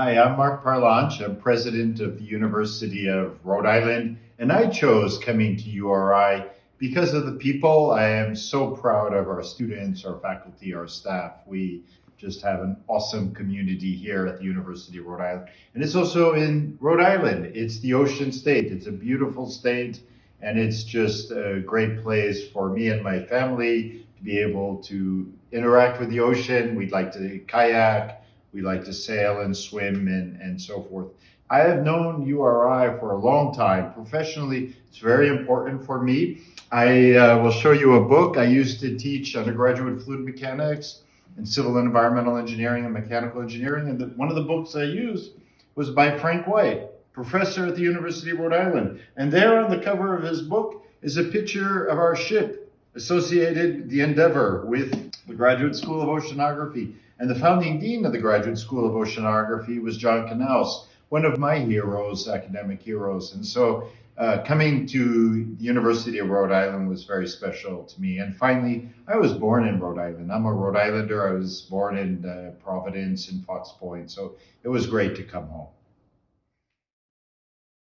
Hi, I'm Marc Parlange. I'm president of the University of Rhode Island, and I chose coming to URI because of the people. I am so proud of our students, our faculty, our staff. We just have an awesome community here at the University of Rhode Island. And it's also in Rhode Island. It's the ocean state. It's a beautiful state, and it's just a great place for me and my family to be able to interact with the ocean. We'd like to kayak, we like to sail and swim and, and so forth. I have known URI for a long time. Professionally, it's very important for me. I uh, will show you a book. I used to teach undergraduate fluid mechanics and civil and environmental engineering and mechanical engineering. And the, one of the books I used was by Frank White, professor at the University of Rhode Island. And there on the cover of his book is a picture of our ship associated, the Endeavor, with Graduate School of Oceanography. And the founding dean of the Graduate School of Oceanography was John Knaus, one of my heroes, academic heroes. And so uh, coming to the University of Rhode Island was very special to me. And finally, I was born in Rhode Island. I'm a Rhode Islander. I was born in uh, Providence and Fox Point. So it was great to come home.